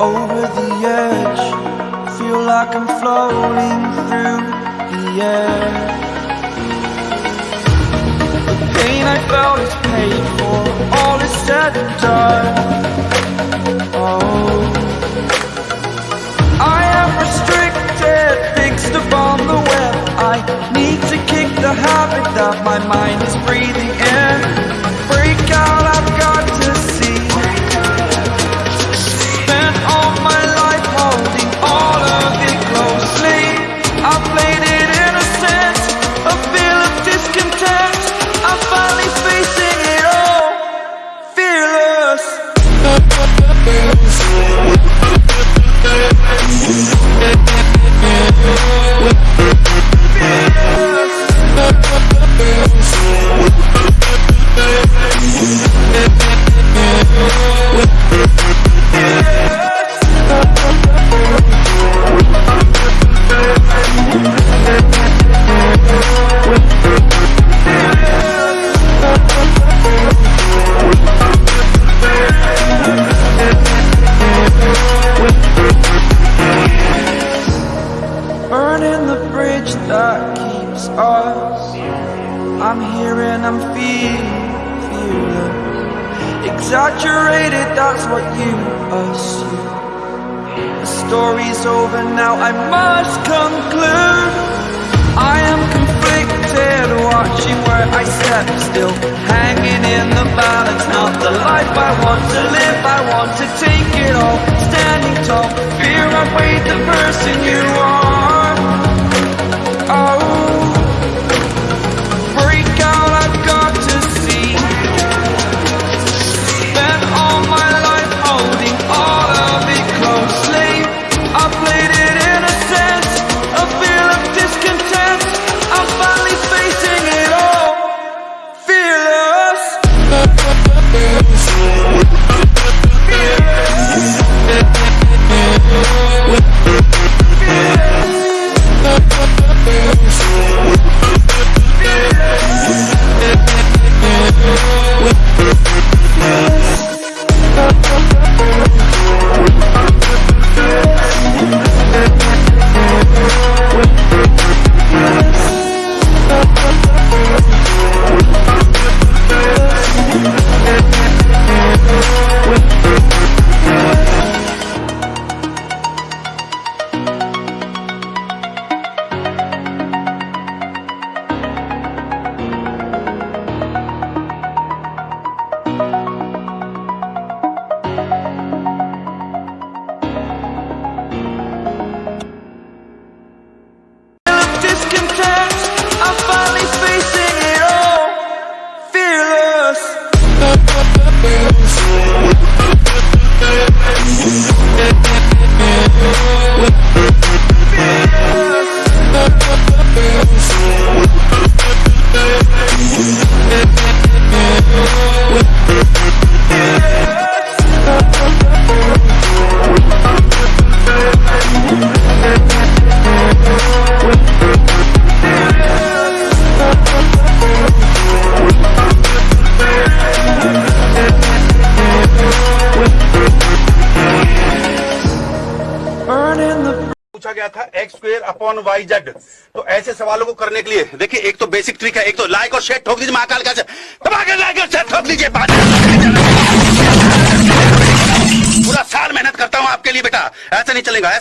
over the edge. Feel like I'm floating through the air. The pain I felt is paid for. All is said and done. Oh. I am restricted Fixed upon the web. I need to kick the habit That my mind is breathing in. We'll be right back. Burning the bridge that keeps us. I'm here and I'm feeling fearless. Exaggerated, that's what you assume. The story's over now, I must conclude. I am conflicted, watching where I step still. Hanging in the balance, not the life I want to live. I want to take it all, standing tall. Fear outweighed the person you are. पूछा गया था X square upon Y Z तो ऐसे सवालों को करने के लिए, देखिए, एक तो बेसिक ट्रिक है, एक तो लाइक और शेयर ठोक दीजिए महाकाल का। लाइक और शेयर ठोक दीजिए पूरा साल मेहनत करता हूँ आपके लिए बेटा, ऐसा नहीं चलेगा